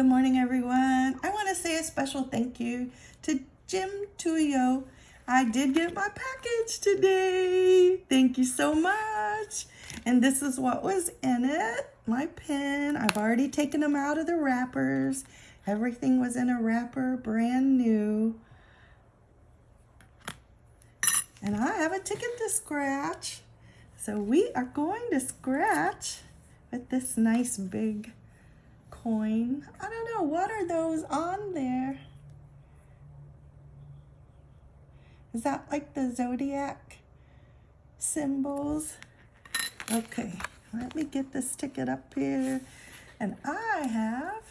Good morning, everyone. I want to say a special thank you to Jim Tuyo. I did get my package today. Thank you so much. And this is what was in it. My pen. I've already taken them out of the wrappers. Everything was in a wrapper, brand new. And I have a ticket to scratch. So we are going to scratch with this nice big coin. I don't know, what are those on there? Is that like the zodiac symbols? Okay, let me get this ticket up here. And I have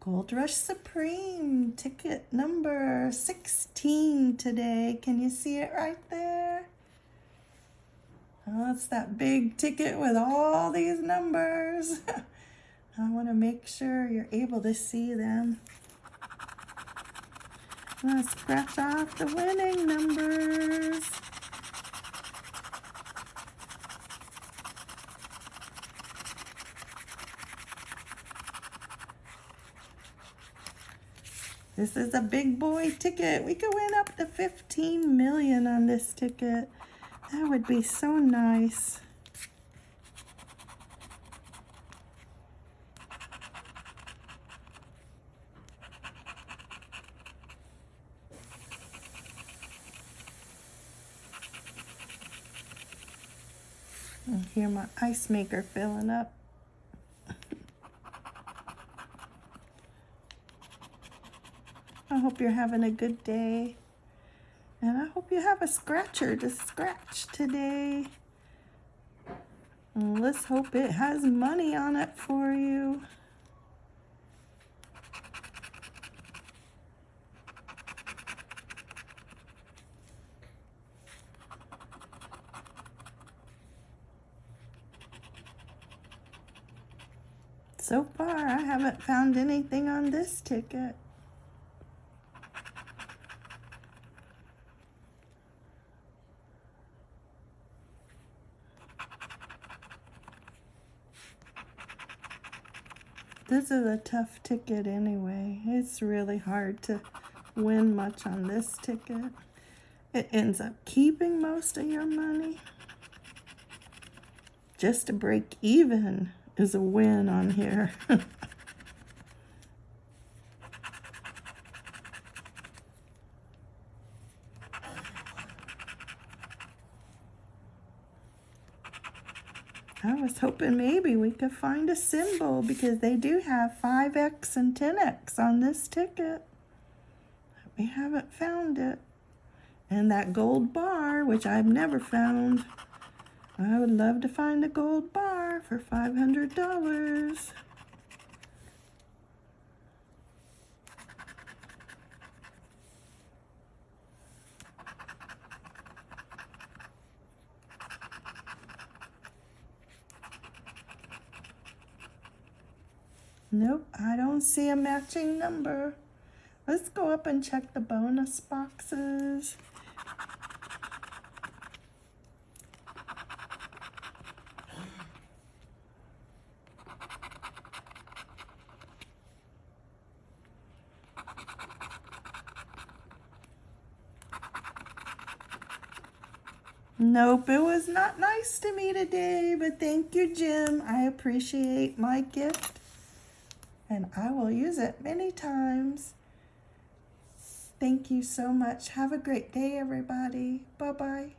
Gold Rush Supreme ticket number 16 today. Can you see it right there? Oh, it's that big ticket with all these numbers. I want to make sure you're able to see them. I'm going to scratch off the winning numbers. This is a big boy ticket. We could win up to 15 million on this ticket. That would be so nice. I hear my ice maker filling up. I hope you're having a good day. And I hope you have a scratcher to scratch today. And let's hope it has money on it for you. So far, I haven't found anything on this ticket. This is a tough ticket anyway. It's really hard to win much on this ticket. It ends up keeping most of your money. Just to break even is a win on here. I was hoping maybe we could find a symbol because they do have 5X and 10X on this ticket. We haven't found it. And that gold bar, which I've never found. I would love to find a gold bar for $500. Nope, I don't see a matching number. Let's go up and check the bonus boxes. Nope, it was not nice to me today, but thank you, Jim. I appreciate my gift, and I will use it many times. Thank you so much. Have a great day, everybody. Bye-bye.